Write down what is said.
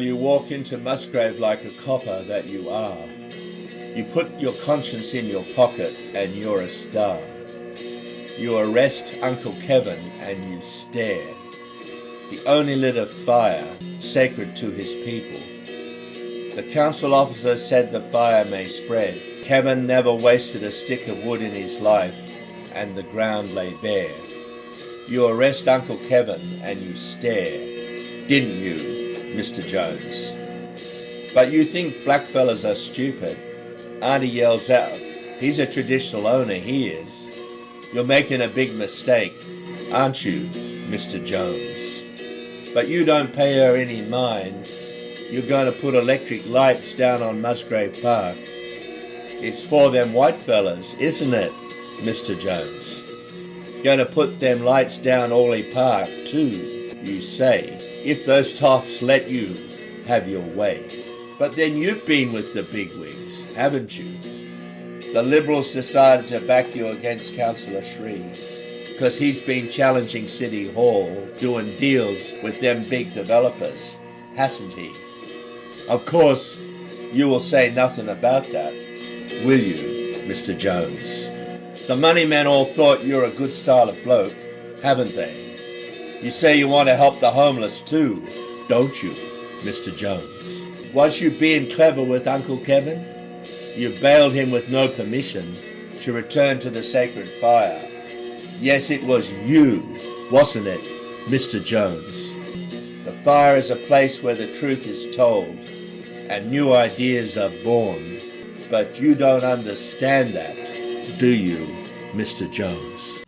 walk into Musgrave like a copper that you are. You put your conscience in your pocket and you're a star. You arrest Uncle Kevin and you stare. The only lit a fire sacred to his people. The council officer said the fire may spread. Kevin never wasted a stick of wood in his life and the ground lay bare. You arrest Uncle Kevin and you stare, didn't you, Mr. Jones? But you think blackfellas are stupid. Auntie yells out, he's a traditional owner, he is. You're making a big mistake, aren't you, Mr. Jones? But you don't pay her any mind. You're going to put electric lights down on Musgrave Park. It's for them white fellas, isn't it, Mr. Jones? Going to put them lights down Orleigh Park too, you say, if those toffs let you have your way. But then you've been with the bigwigs, haven't you? The Liberals decided to back you against Councillor Sri because he's been challenging City Hall, doing deals with them big developers, hasn't he? Of course, you will say nothing about that, will you, Mr. Jones? The money men all thought you're a good style of bloke, haven't they? You say you want to help the homeless too, don't you, Mr. Jones? Was you being clever with Uncle Kevin? You bailed him with no permission to return to the sacred fire. Yes, it was you, wasn't it, Mr. Jones? The fire is a place where the truth is told and new ideas are born. But you don't understand that, do you, Mr. Jones?